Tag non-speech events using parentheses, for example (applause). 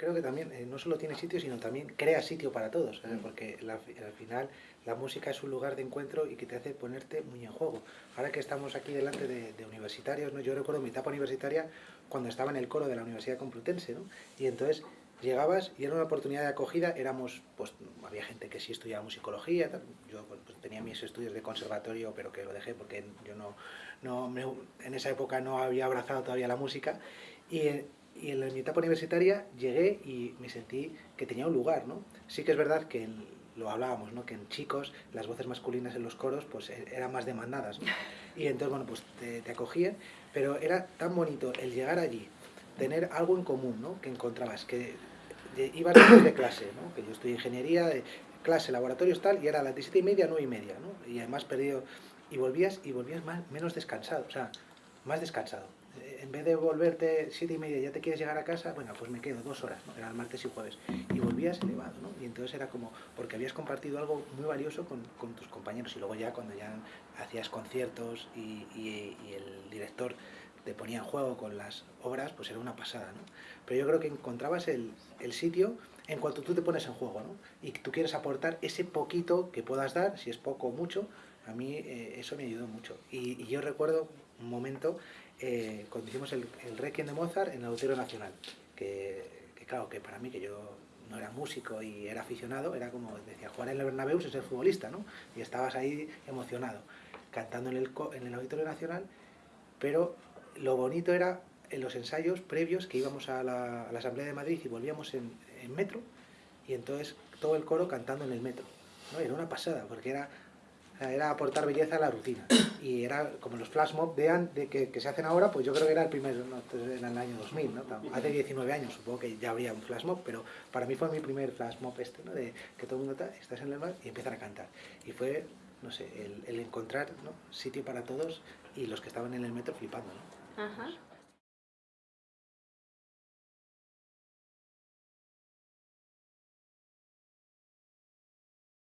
creo que también eh, no solo tiene sitio, sino también crea sitio para todos, mm. porque al final la música es un lugar de encuentro y que te hace ponerte muy en juego. Ahora que estamos aquí delante de, universitarios, ¿no? yo recuerdo mi etapa universitaria cuando estaba en el coro de la Universidad Complutense, ¿no? y entonces llegabas y era una oportunidad de acogida, éramos, pues había gente que sí estudiaba musicología, yo pues, tenía mis estudios de conservatorio, pero que lo dejé porque yo no, no en esa época no había abrazado todavía la música, y, y en mi etapa universitaria llegué y me sentí que tenía un lugar, ¿no? Sí que es verdad que lo hablábamos, ¿no? que en chicos las voces masculinas en los coros pues e, eran más demandadas. (laughs) Y entonces, bueno, pues te, te, acogían, pero era tan bonito el llegar allí, tener algo en común, ¿no? que encontrabas, que ibas después de clase, ¿no? que yo en ingeniería, de clase, laboratorios tal, y era a las 17 y media, 9 y media, ¿no? y además perdido, y volvías, y volvías más, menos descansado, o sea, más descansado en vez de volverte siete y media ya te quieres llegar a casa, bueno, pues me quedo dos horas, ¿no? Era el martes y jueves. Y volvías elevado, ¿no? Y entonces era como, porque habías compartido algo muy valioso con, con tus compañeros. Y luego ya cuando ya hacías conciertos y, y, el director te ponía en juego con las obras, pues era una pasada, ¿no? Pero yo creo que encontrabas el, el sitio en cuanto tú te pones en juego, ¿no? Y tú quieres aportar ese poquito que puedas dar, si es poco o mucho, a mí eh, eso me ayudó mucho. Y, yo recuerdo un momento eh, cuando hicimos el, el, Requiem de Mozart en el Auditorio Nacional, que, claro, que para mí, que yo no era músico y era aficionado, era como, decía, jugar en el Bernabéu es ser futbolista, ¿no? Y estabas ahí emocionado, cantando en el, en el Auditorio Nacional, pero lo bonito era en los ensayos previos que íbamos a la, Asamblea de Madrid y volvíamos en, en, metro, y entonces todo el coro cantando en el metro, ¿no? Era una pasada, porque era era aportar belleza a la rutina. Y era como los flash mob de, de que, se hacen ahora, pues yo creo que era el primero, ¿no? en el año 2000, ¿no? hace 19 años supongo que ya habría un flash mob, pero para mí fue mi primer flash mob este, ¿no? de que todo el mundo está, estás en el mar y empiezan a cantar. Y fue, no sé, el, encontrar sitio para todos y los que estaban en el metro flipando. ¿no? Ajá.